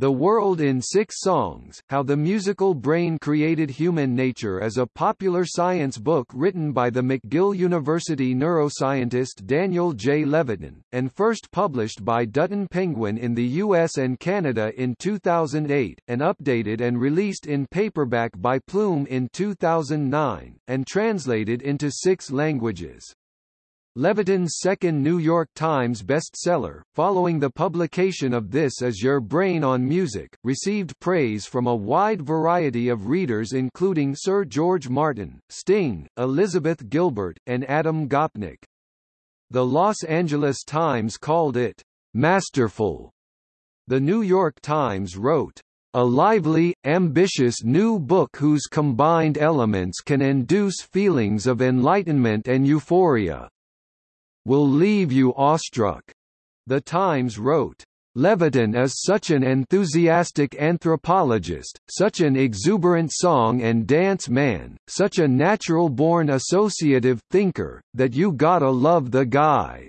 The World in Six Songs, How the Musical Brain Created Human Nature is a popular science book written by the McGill University neuroscientist Daniel J. Levitin, and first published by Dutton Penguin in the US and Canada in 2008, and updated and released in paperback by Plume in 2009, and translated into six languages. Levitin's second New York Times bestseller, following the publication of This Is Your Brain on Music, received praise from a wide variety of readers including Sir George Martin, Sting, Elizabeth Gilbert, and Adam Gopnik. The Los Angeles Times called it masterful. The New York Times wrote, a lively, ambitious new book whose combined elements can induce feelings of enlightenment and euphoria will leave you awestruck. The Times wrote, Levitin is such an enthusiastic anthropologist, such an exuberant song and dance man, such a natural-born associative thinker, that you gotta love the guy.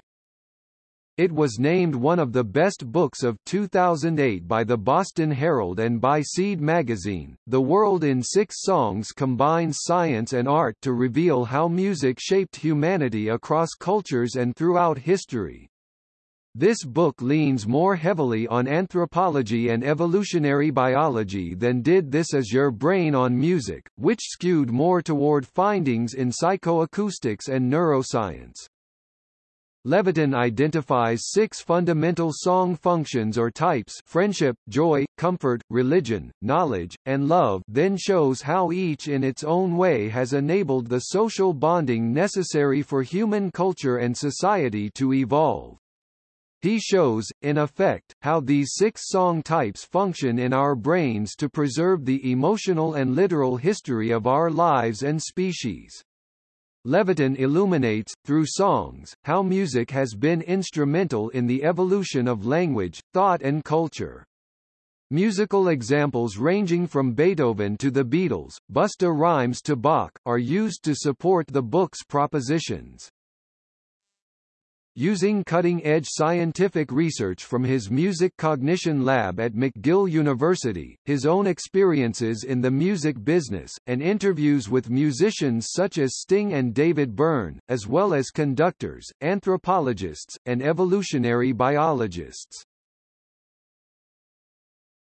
It was named one of the best books of 2008 by the Boston Herald and by Seed magazine. The World in Six Songs combines science and art to reveal how music shaped humanity across cultures and throughout history. This book leans more heavily on anthropology and evolutionary biology than did This Is Your Brain on Music, which skewed more toward findings in psychoacoustics and neuroscience. Levitin identifies six fundamental song functions or types friendship, joy, comfort, religion, knowledge, and love then shows how each in its own way has enabled the social bonding necessary for human culture and society to evolve. He shows, in effect, how these six song types function in our brains to preserve the emotional and literal history of our lives and species. Levitin illuminates, through songs, how music has been instrumental in the evolution of language, thought and culture. Musical examples ranging from Beethoven to the Beatles, Busta Rhymes to Bach, are used to support the book's propositions. Using cutting-edge scientific research from his Music Cognition Lab at McGill University, his own experiences in the music business, and interviews with musicians such as Sting and David Byrne, as well as conductors, anthropologists, and evolutionary biologists.